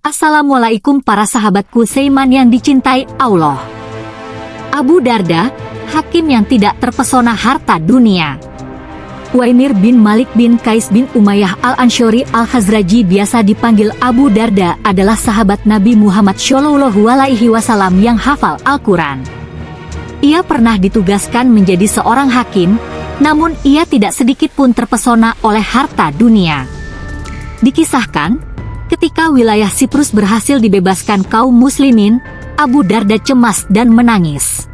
Assalamualaikum para sahabatku Seiman yang dicintai Allah. Abu Darda, hakim yang tidak terpesona harta dunia. Waimir bin Malik bin Kais bin Umayyah al-Ansyori al-Khazraji biasa dipanggil Abu Darda adalah sahabat Nabi Muhammad Shallallahu Alaihi Wasallam yang hafal Al-Quran. Ia pernah ditugaskan menjadi seorang hakim, namun ia tidak sedikit pun terpesona oleh harta dunia. Dikisahkan, Ketika wilayah Siprus berhasil dibebaskan kaum muslimin, Abu Darda cemas dan menangis.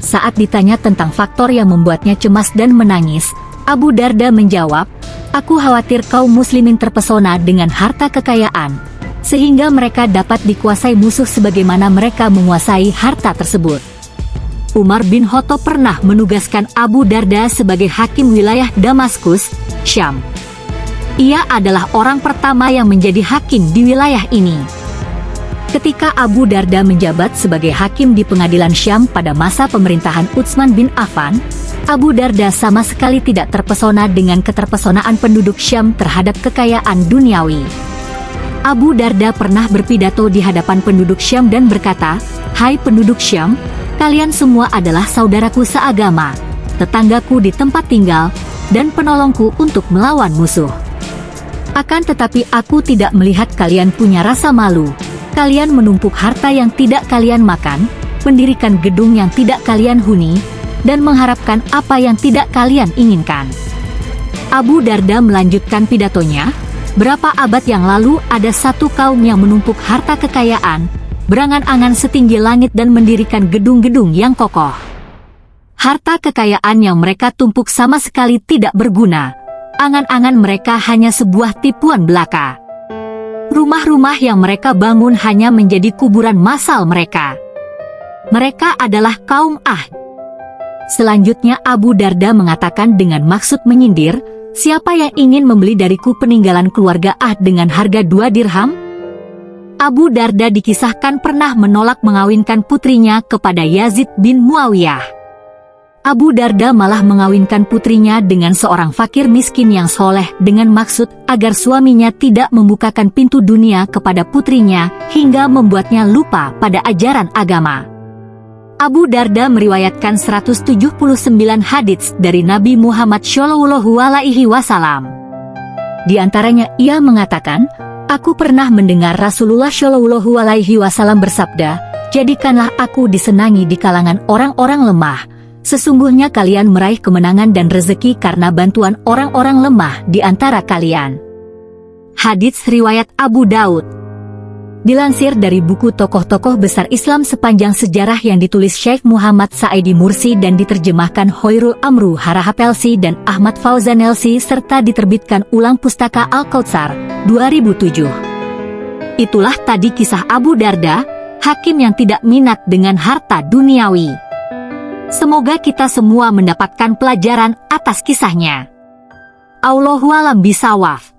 Saat ditanya tentang faktor yang membuatnya cemas dan menangis, Abu Darda menjawab, Aku khawatir kaum muslimin terpesona dengan harta kekayaan, sehingga mereka dapat dikuasai musuh sebagaimana mereka menguasai harta tersebut. Umar bin Khattab pernah menugaskan Abu Darda sebagai hakim wilayah Damaskus, Syam. Ia adalah orang pertama yang menjadi hakim di wilayah ini. Ketika Abu Darda menjabat sebagai hakim di pengadilan Syam pada masa pemerintahan Utsman bin Affan, Abu Darda sama sekali tidak terpesona dengan keterpesonaan penduduk Syam terhadap kekayaan duniawi. Abu Darda pernah berpidato di hadapan penduduk Syam dan berkata, Hai penduduk Syam, kalian semua adalah saudaraku seagama, tetanggaku di tempat tinggal, dan penolongku untuk melawan musuh. Akan tetapi aku tidak melihat kalian punya rasa malu. Kalian menumpuk harta yang tidak kalian makan, mendirikan gedung yang tidak kalian huni, dan mengharapkan apa yang tidak kalian inginkan. Abu Darda melanjutkan pidatonya, berapa abad yang lalu ada satu kaum yang menumpuk harta kekayaan, berangan-angan setinggi langit dan mendirikan gedung-gedung yang kokoh. Harta kekayaan yang mereka tumpuk sama sekali tidak berguna, angan-angan mereka hanya sebuah tipuan belaka. Rumah-rumah yang mereka bangun hanya menjadi kuburan massal mereka. Mereka adalah kaum Ah. Selanjutnya Abu Darda mengatakan dengan maksud menyindir, siapa yang ingin membeli dariku peninggalan keluarga Ah dengan harga dua dirham? Abu Darda dikisahkan pernah menolak mengawinkan putrinya kepada Yazid bin Muawiyah. Abu Darda malah mengawinkan putrinya dengan seorang fakir miskin yang soleh dengan maksud agar suaminya tidak membukakan pintu dunia kepada putrinya hingga membuatnya lupa pada ajaran agama. Abu Darda meriwayatkan 179 hadits dari Nabi Muhammad Shallallahu Alaihi Wasallam. Di antaranya ia mengatakan, Aku pernah mendengar Rasulullah Shallallahu Alaihi Wasallam bersabda, Jadikanlah aku disenangi di kalangan orang-orang lemah, Sesungguhnya kalian meraih kemenangan dan rezeki karena bantuan orang-orang lemah di antara kalian. Hadits Riwayat Abu Daud Dilansir dari buku tokoh-tokoh besar Islam sepanjang sejarah yang ditulis Syekh Muhammad Saidi Mursi dan diterjemahkan Hoirul Amru Harahapelsi dan Ahmad Fauzanelsi serta diterbitkan ulang pustaka Al-Kautsar 2007. Itulah tadi kisah Abu Darda, hakim yang tidak minat dengan harta duniawi. Semoga kita semua mendapatkan pelajaran atas kisahnya. Allahualam bisawaf.